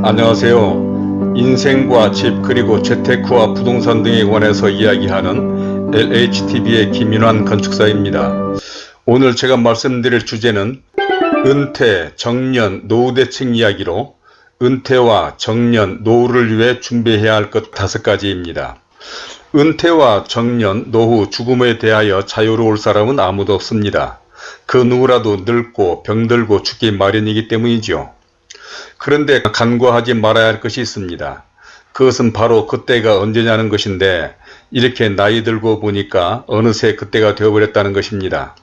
안녕하세요. 인생과 집 그리고 재테크와 부동산 등에 관해서 이야기하는 LHTV의 김인환 건축사입니다. 오늘 제가 말씀드릴 주제는 은퇴, 정년, 노후 대책 이야기로 은퇴와 정년, 노후를 위해 준비해야 할 것 다섯 가지입니다. 은퇴와 정년, 노후, 죽음에 대하여 자유로울 사람은 아무도 없습니다. 그 누구라도 늙고 병들고 죽기 마련이기 때문이죠. 그런데 간과하지 말아야 할 것이 있습니다. 그것은 바로 그때가 언제냐는 것인데 이렇게 나이 들고 보니까 어느새 그때가 되어버렸다는 것입니다.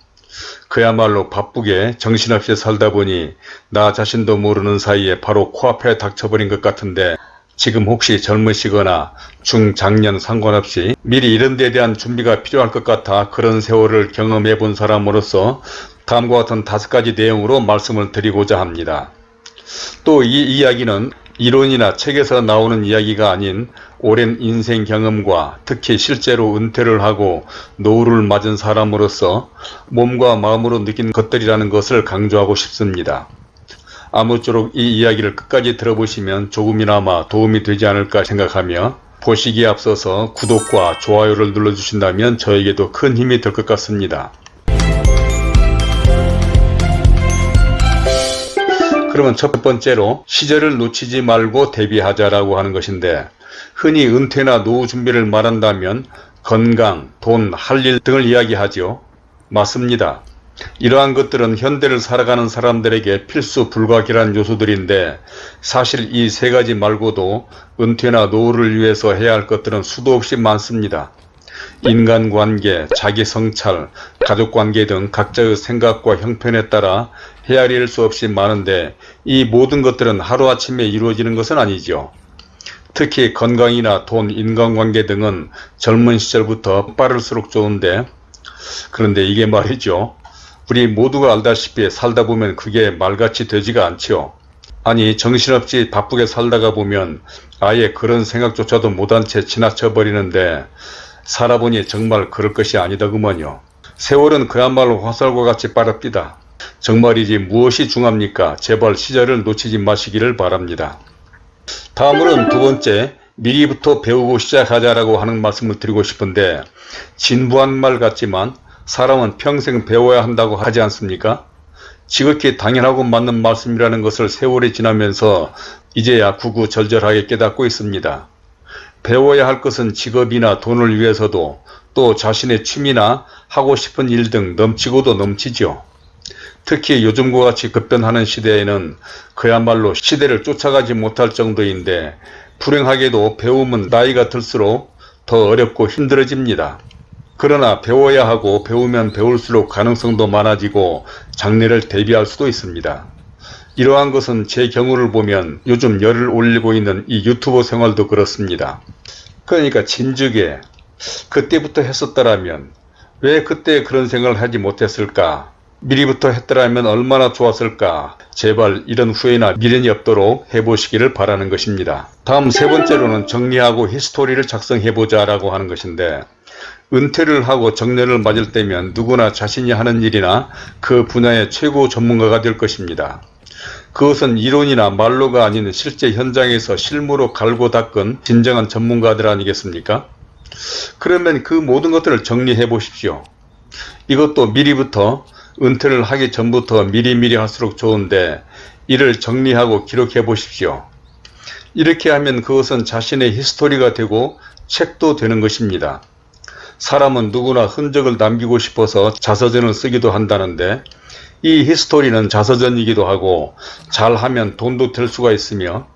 그야말로 바쁘게 정신없이 살다 보니 나 자신도 모르는 사이에 바로 코앞에 닥쳐버린 것 같은데 지금 혹시 젊으시거나 중장년 상관없이 미리 이런 데 대한 준비가 필요할 것 같아 그런 세월을 경험해 본 사람으로서 다음과 같은 다섯 가지 내용으로 말씀을 드리고자 합니다. 또 이 이야기는 이론이나 책에서 나오는 이야기가 아닌 오랜 인생 경험과 특히 실제로 은퇴를 하고 노후를 맞은 사람으로서 몸과 마음으로 느낀 것들이라는 것을 강조하고 싶습니다. 아무쪼록 이 이야기를 끝까지 들어보시면 조금이나마 도움이 되지 않을까 생각하며 보시기에 앞서서 구독과 좋아요를 눌러주신다면 저에게도 큰 힘이 될 것 같습니다. 그러면 첫 번째로 시절을 놓치지 말고 대비하자라고 하는 것인데 흔히 은퇴나 노후 준비를 말한다면 건강, 돈, 할 일 등을 이야기하죠. 맞습니다. 이러한 것들은 현대를 살아가는 사람들에게 필수 불가결한 요소들인데 사실 이 세 가지 말고도 은퇴나 노후를 위해서 해야 할 것들은 수도 없이 많습니다. 인간관계, 자기성찰, 가족관계 등 각자의 생각과 형편에 따라 헤아릴 수 없이 많은데 이 모든 것들은 하루아침에 이루어지는 것은 아니죠. 특히 건강이나 돈, 인간관계 등은 젊은 시절부터 빠를수록 좋은데 그런데 이게 말이죠. 우리 모두가 알다시피 살다 보면 그게 말같이 되지가 않지요. 아니 정신없이 바쁘게 살다가 보면 아예 그런 생각조차도 못한 채 지나쳐 버리는데 살아보니 정말 그럴 것이 아니더구먼요. 세월은 그야말로 화살과 같이 빠릅니다. 정말이지 무엇이 중합니까? 제발 시절을 놓치지 마시기를 바랍니다. 다음으로는 두 번째 미리부터 배우고 시작하자라고 하는 말씀을 드리고 싶은데 진부한 말 같지만 사람은 평생 배워야 한다고 하지 않습니까? 지극히 당연하고 맞는 말씀이라는 것을 세월이 지나면서 이제야 구구절절하게 깨닫고 있습니다. 배워야 할 것은 직업이나 돈을 위해서도 또 자신의 취미나 하고 싶은 일 등 넘치고도 넘치죠. 특히 요즘과 같이 급변하는 시대에는 그야말로 시대를 쫓아가지 못할 정도인데 불행하게도 배움은 나이가 들수록 더 어렵고 힘들어집니다. 그러나 배워야 하고 배우면 배울수록 가능성도 많아지고 장래를 대비할 수도 있습니다. 이러한 것은 제 경우를 보면 요즘 열을 올리고 있는 이 유튜버 생활도 그렇습니다. 그러니까 진즉에 그때부터 했었더라면 왜 그때 그런 생각을 하지 못했을까 미리부터 했더라면 얼마나 좋았을까 제발 이런 후회나 미련이 없도록 해보시기를 바라는 것입니다. 다음 세 번째로는 정리하고 히스토리를 작성해보자 라고 하는 것인데 은퇴를 하고 정년을 맞을 때면 누구나 자신이 하는 일이나 그 분야의 최고 전문가가 될 것입니다. 그것은 이론이나 말로가 아닌 실제 현장에서 실무로 갈고 닦은 진정한 전문가들 아니겠습니까? 그러면 그 모든 것들을 정리해 보십시오. 이것도 미리부터 은퇴를 하기 전부터 미리미리 할수록 좋은데 이를 정리하고 기록해 보십시오. 이렇게 하면 그것은 자신의 히스토리가 되고 책도 되는 것입니다. 사람은 누구나 흔적을 남기고 싶어서 자서전을 쓰기도 한다는데 이 히스토리는 자서전이기도 하고 잘하면 돈도 될 수가 있으며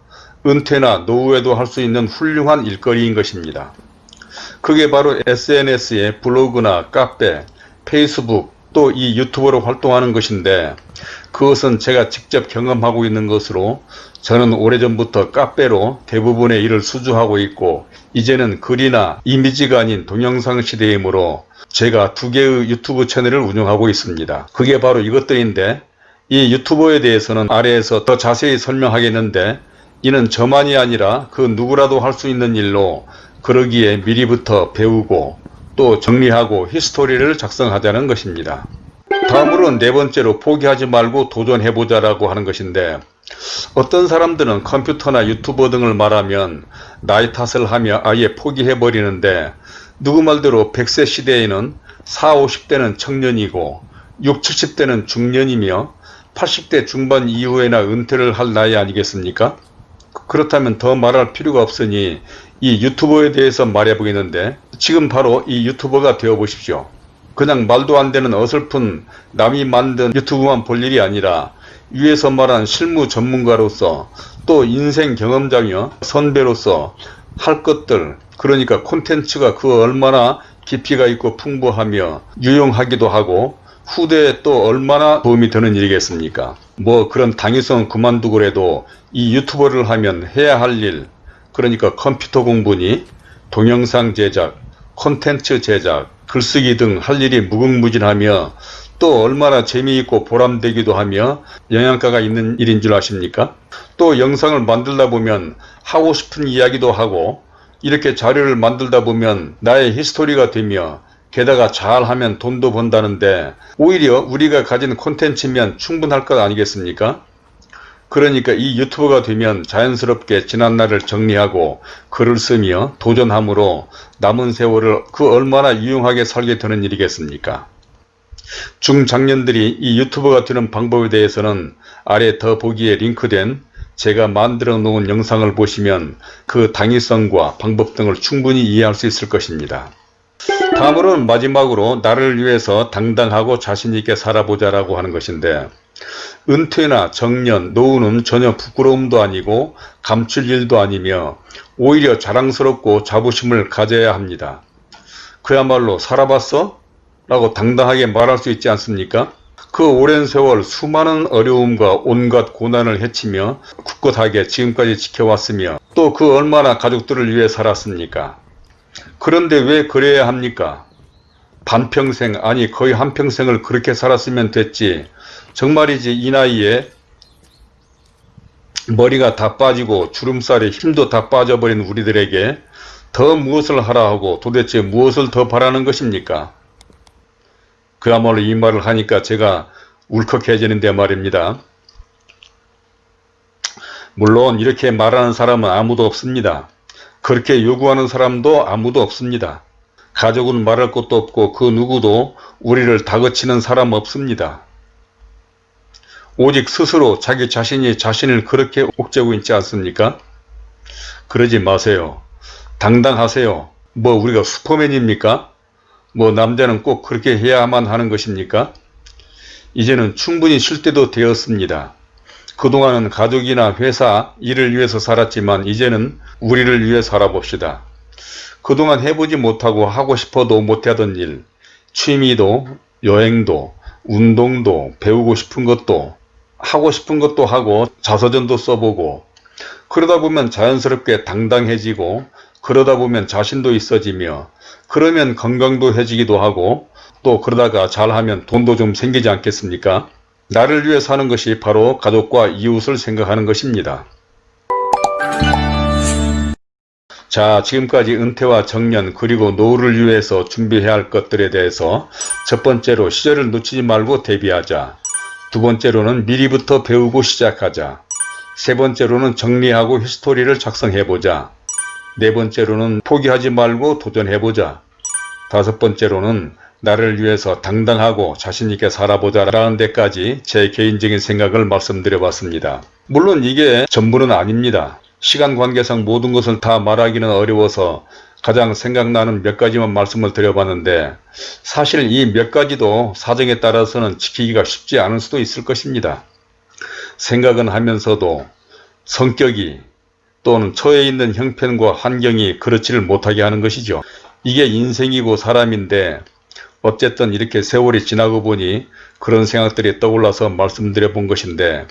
은퇴나 노후에도 할 수 있는 훌륭한 일거리인 것입니다. 그게 바로 SNS의 블로그나 카페, 페이스북 또 이 유튜브로 활동하는 것인데 그것은 제가 직접 경험하고 있는 것으로 저는 오래전부터 카페로 대부분의 일을 수주하고 있고 이제는 글이나 이미지가 아닌 동영상 시대이므로 제가 두 개의 유튜브 채널을 운영하고 있습니다. 그게 바로 이것들인데 이 유튜버에 대해서는 아래에서 더 자세히 설명하겠는데 이는 저만이 아니라 그 누구라도 할 수 있는 일로 그러기에 미리부터 배우고 또 정리하고 히스토리를 작성하자는 것입니다. 다음으로는 네 번째로 포기하지 말고 도전해보자 라고 하는 것인데 어떤 사람들은 컴퓨터나 유튜버 등을 말하면 나이 탓을 하며 아예 포기해버리는데 누구 말대로 100세 시대에는 40, 50대는 청년이고 6, 70대는 중년이며 80대 중반 이후에나 은퇴를 할 나이 아니겠습니까? 그렇다면 더 말할 필요가 없으니 이 유튜버에 대해서 말해보겠는데 지금 바로 이 유튜버가 되어 보십시오. 그냥 말도 안 되는 어설픈 남이 만든 유튜브만 볼 일이 아니라 위에서 말한 실무 전문가로서 또 인생 경험자며 선배로서 할 것들 그러니까 콘텐츠가 그 얼마나 깊이가 있고 풍부하며 유용하기도 하고 후대에 또 얼마나 도움이 되는 일이겠습니까? 뭐 그런 당위성 그만두고라도 이 유튜버를 하면 해야 할 일 그러니까 컴퓨터 공부니 동영상 제작, 콘텐츠 제작, 글쓰기 등 할 일이 무궁무진하며 또 얼마나 재미있고 보람되기도 하며 영양가가 있는 일인 줄 아십니까? 또 영상을 만들다 보면 하고 싶은 이야기도 하고 이렇게 자료를 만들다 보면 나의 히스토리가 되며 게다가 잘하면 돈도 번다는데 오히려 우리가 가진 콘텐츠면 충분할 것 아니겠습니까? 그러니까 이 유튜버가 되면 자연스럽게 지난날을 정리하고 글을 쓰며 도전함으로 남은 세월을 그 얼마나 유용하게 살게 되는 일이겠습니까? 중장년들이 이 유튜버가 되는 방법에 대해서는 아래 더 보기에 링크된 제가 만들어 놓은 영상을 보시면 그 당위성과 방법 등을 충분히 이해할 수 있을 것입니다. 다음으로는 마지막으로 나를 위해서 당당하고 자신있게 살아보자 라고 하는 것인데 은퇴나 정년, 노후는 전혀 부끄러움도 아니고 감출 일도 아니며 오히려 자랑스럽고 자부심을 가져야 합니다. 그야말로 살아봤어? 라고 당당하게 말할 수 있지 않습니까? 그 오랜 세월 수많은 어려움과 온갖 고난을 헤치며 굳굳하게 지금까지 지켜왔으며 또 그 얼마나 가족들을 위해 살았습니까? 그런데 왜 그래야 합니까? 반평생 아니 거의 한평생을 그렇게 살았으면 됐지 정말이지 이 나이에 머리가 다 빠지고 주름살에 힘도 다 빠져버린 우리들에게 더 무엇을 하라 하고 도대체 무엇을 더 바라는 것입니까? 그야말로 이 말을 하니까 제가 울컥해지는데 말입니다. 물론 이렇게 말하는 사람은 아무도 없습니다. 그렇게 요구하는 사람도 아무도 없습니다. 가족은 말할 것도 없고 그 누구도 우리를 다그치는 사람 없습니다. 오직 스스로 자기 자신이 자신을 그렇게 옥죄고 있지 않습니까? 그러지 마세요. 당당하세요. 뭐 우리가 슈퍼맨입니까? 뭐 남자는 꼭 그렇게 해야만 하는 것입니까? 이제는 충분히 쉴 때도 되었습니다. 그동안은 가족이나 회사, 일을 위해서 살았지만 이제는 우리를 위해 살아봅시다. 그동안 해보지 못하고 하고 싶어도 못하던 일, 취미도, 여행도, 운동도, 배우고 싶은 것도, 하고 싶은 것도 하고 자서전도 써보고 그러다 보면 자연스럽게 당당해지고 그러다 보면 자신도 있어지며 그러면 건강도 해지기도 하고 또 그러다가 잘하면 돈도 좀 생기지 않겠습니까? 나를 위해 사는 것이 바로 가족과 이웃을 생각하는 것입니다. 자 지금까지 은퇴와 정년 그리고 노후를 위해서 준비해야 할 것들에 대해서 첫 번째로 시절을 놓치지 말고 대비하자 두 번째로는 미리부터 배우고 시작하자 세 번째로는 정리하고 히스토리를 작성해보자 네 번째로는 포기하지 말고 도전해보자 다섯 번째로는 나를 위해서 당당하고 자신있게 살아보자 라는 데까지 제 개인적인 생각을 말씀드려 봤습니다. 물론 이게 전부는 아닙니다. 시간 관계상 모든 것을 다 말하기는 어려워서 가장 생각나는 몇 가지만 말씀을 드려봤는데 사실 이 몇 가지도 사정에 따라서는 지키기가 쉽지 않을 수도 있을 것입니다. 생각은 하면서도 성격이 또는 처해 있는 형편과 환경이 그렇지를 못하게 하는 것이죠. 이게 인생이고 사람인데 어쨌든 이렇게 세월이 지나고 보니 그런 생각들이 떠올라서 말씀드려 본 것인데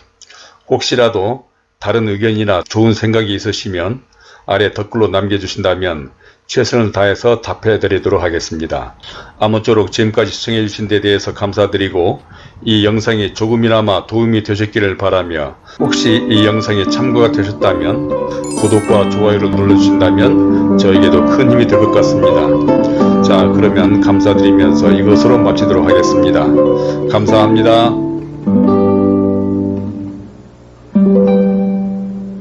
혹시라도 다른 의견이나 좋은 생각이 있으시면 아래 댓글로 남겨주신다면 최선을 다해서 답해 드리도록 하겠습니다. 아무쪼록 지금까지 시청해 주신 데 대해서 감사드리고 이 영상이 조금이나마 도움이 되셨기를 바라며 혹시 이 영상이 참고가 되셨다면 구독과 좋아요를 눌러주신다면 저에게도 큰 힘이 될 것 같습니다. 자 그러면 감사드리면서 이것으로 마치도록 하겠습니다. 감사합니다.